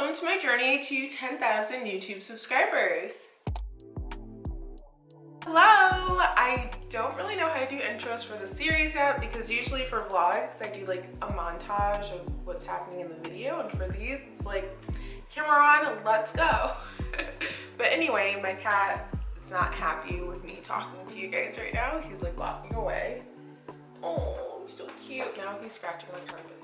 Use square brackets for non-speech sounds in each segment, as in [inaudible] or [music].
welcome to my journey to 10,000 YouTube subscribers. Hello! I don't really know how to do intros for the series yet because usually for vlogs I do like a montage of what's happening in the video and for these it's like camera on, let's go. [laughs] but anyway, my cat is not happy with me talking to you guys right now. He's like walking away. Oh, he's so cute. Now he's scratching my carpet.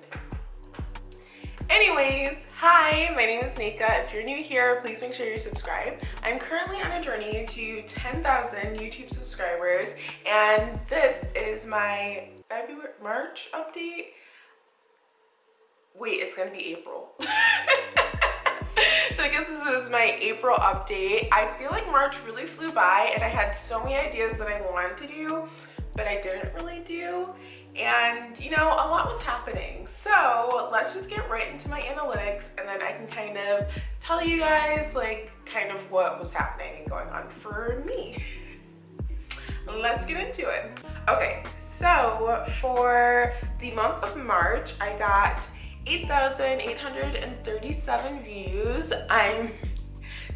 Anyways, hi, my name is Nika. If you're new here, please make sure you're subscribed. I'm currently on a journey to 10,000 YouTube subscribers, and this is my February, March update. Wait, it's gonna be April. [laughs] so I guess this is my April update. I feel like March really flew by and I had so many ideas that I wanted to do, but I didn't really do. And you know a lot was happening. So let's just get right into my analytics and then I can kind of tell you guys like kind of what was happening and going on for me. [laughs] Let's get into it. Okay so for the month of March I got 8,837 views. I'm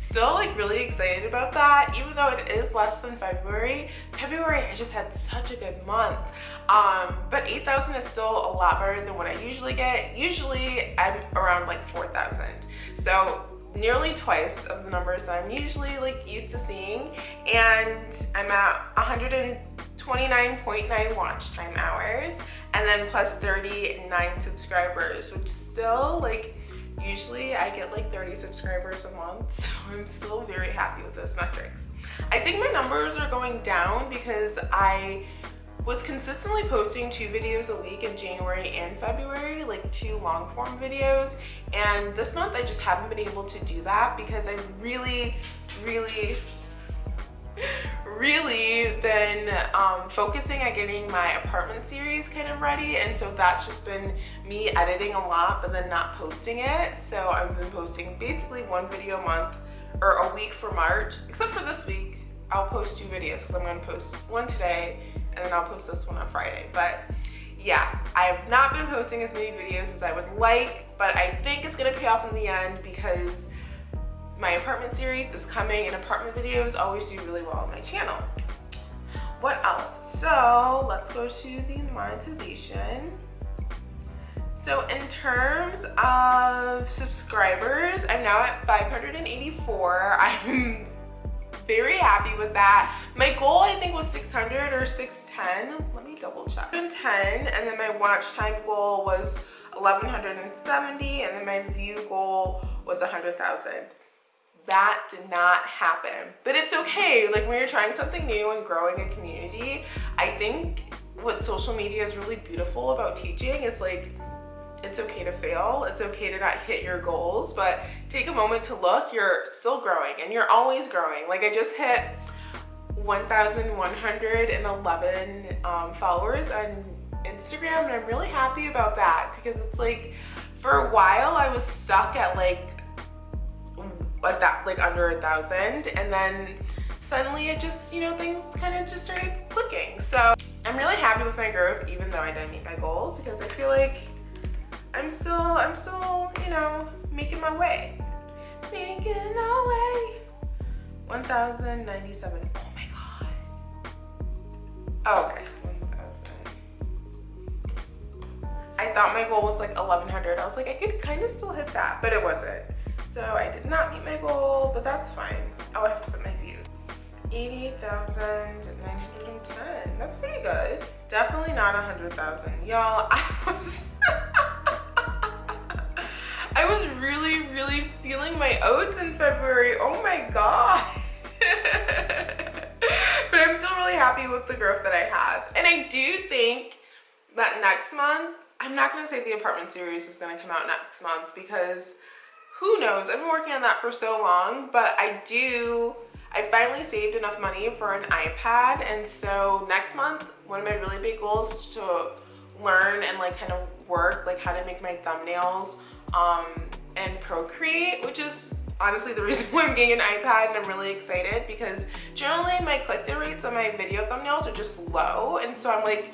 still like really excited about that. Even though it is less than February February I just had such a good month. Um but 8,000 is still a lot better than what I usually get. Usually I'm around like 4,000 so nearly twice of the numbers that I'm usually like used to seeing. And I'm at 129.9 watch time hours and then plus 39 subscribers which still like Usually I get like 30 subscribers a month, [laughs] so I'm still very happy with those metrics. I think my numbers are going down because I was consistently posting two videos a week in January and February, like two long form videos. And this month I just haven't been able to do that because I'm really, really really been um, focusing on getting my apartment series kind of ready and so that's just been me editing a lot but then not posting it. So I've been posting basically one video a month or a week for March except for this week. I'll post two videos because I'm going to post one today and then I'll post this one on Friday. But yeah I have not been posting as many videos as I would like but I think it's going to pay off in the end because my apartment series is coming and apartment videos always do really well on my channel. What else? So let's go to the monetization. So in terms of subscribers, I'm now at 584. I'm very happy with that. My goal I think was 600 or 610. Let me double check. 10 and then my watch time goal was 1170 and then my view goal was 100,000 that did not happen. But it's okay like when you're trying something new and growing a community i think what social media is really beautiful about teaching is like it's okay to fail it's okay to not hit your goals but take a moment to look you're still growing and you're always growing. Like i just hit 1111 um, followers on instagram and i'm really happy about that because it's like for a while i was stuck at like but that like under a thousand and then suddenly it just you know things kind of just started clicking. So i'm really happy with my growth even though i didn't meet my goals because i feel like i'm still i'm still you know making my way. Making my way. 1097 oh my god. Oh, okay. I thought my goal was like 1100 I was like I could kind of still hit that but it wasn't so I did not meet my goal, but that's fine. Oh, I have to put my views. 88,910. That's pretty good. Definitely not 100,000. Y'all, [laughs] I was... I was really, really feeling my oats in February. Oh my god. [laughs] but I'm still really happy with the growth that I have. And I do think that next month, I'm not going to say the apartment series is going to come out next month because who knows? I've been working on that for so long, but I do, I finally saved enough money for an iPad. And so next month, one of my really big goals is to learn and like kind of work, like how to make my thumbnails um, and Procreate, which is honestly the reason [laughs] why I'm getting an iPad and I'm really excited because generally my click-through rates on my video thumbnails are just low. And so I'm like,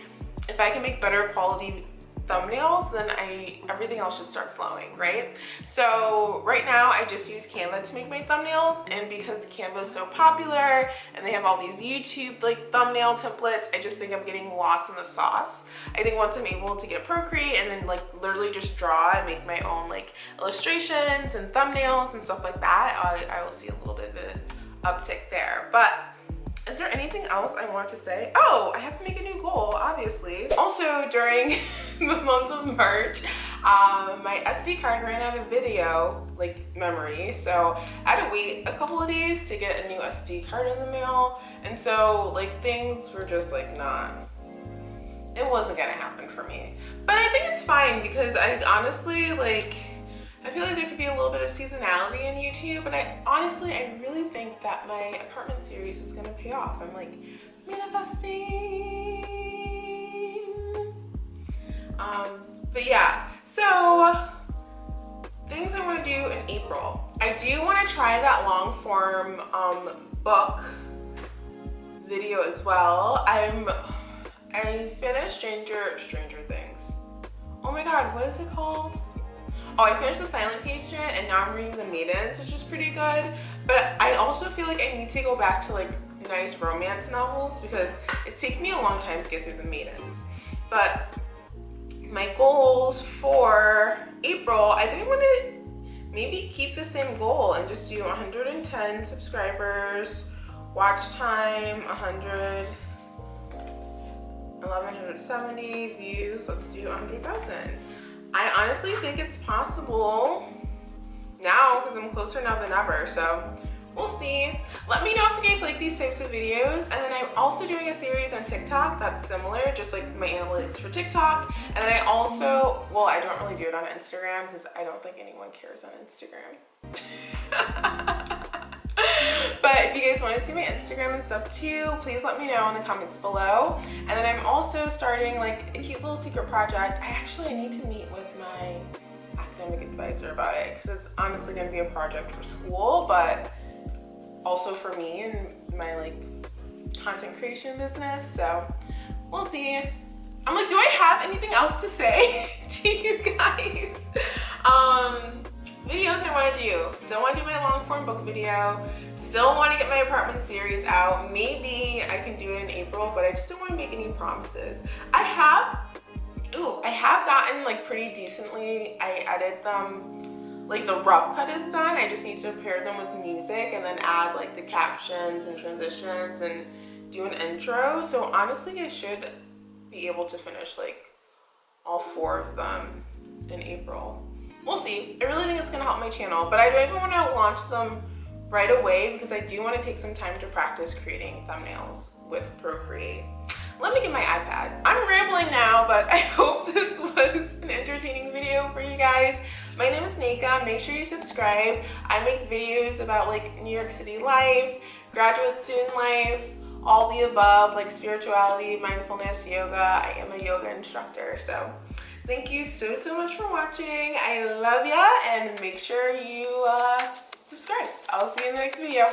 if I can make better quality thumbnails, then I everything else should start flowing, right? So right now I just use Canva to make my thumbnails and because Canva is so popular and they have all these YouTube like thumbnail templates, I just think I'm getting lost in the sauce. I think once I'm able to get Procreate and then like literally just draw and make my own like illustrations and thumbnails and stuff like that, I, I will see a little bit of an uptick there. But is there anything else I want to say? Oh, I have to make a new goal, obviously. Also, during [laughs] the month of March, um, my SD card ran out of video, like memory. So I had to wait a couple of days to get a new SD card in the mail. And so like things were just like not, it wasn't gonna happen for me. But I think it's fine because I honestly like, I feel like there could be a little bit of seasonality in YouTube, but I honestly, I really think that my apartment series is gonna pay off. I'm like manifesting. Um, but yeah, so things I wanna do in April. I do wanna try that long form um, book video as well. I'm, I finished Stranger, Stranger Things. Oh my God, what is it called? Oh, I finished The Silent Patient and now I'm reading The Maidens, which is pretty good. But I also feel like I need to go back to like nice romance novels because it's taken me a long time to get through The Maidens. But my goals for April, I think I want to maybe keep the same goal and just do 110 subscribers, watch time, 100, 1170 views. Let's do 100,000. Honestly think it's possible now because I'm closer now than ever. So we'll see. Let me know if you guys like these types of videos. And then I'm also doing a series on TikTok that's similar, just like my analytics for TikTok. And then I also, well, I don't really do it on Instagram because I don't think anyone cares on Instagram. [laughs] but if you guys want to see my Instagram and stuff too, please let me know in the comments below. And then I'm also starting like a cute little secret project. I actually need to meet with my academic advisor about it because it's honestly going to be a project for school, but also for me and my like content creation business. So we'll see. I'm like, do I have anything else to say [laughs] to you guys? Um, videos I want to do. Still want to do my long form book video. Still want to get my apartment series out. Maybe I can do it in April, but I just don't want to make any promises. I have, ooh, I have gotten like pretty decently. I edit them, like the rough cut is done. I just need to pair them with music and then add like the captions and transitions and do an intro. So honestly, I should be able to finish like all four of them in April we'll see. I really think it's gonna help my channel, but I don't even wanna launch them right away because I do wanna take some time to practice creating thumbnails with Procreate. Let me get my iPad. I'm rambling now, but [laughs] I hope this was an entertaining video for you guys. My name is Nika. Make sure you subscribe. I make videos about like New York City life, graduate student life, all the above, like spirituality, mindfulness, yoga. I am a yoga instructor, so Thank you so, so much for watching. I love ya and make sure you uh, subscribe. I'll see you in the next video.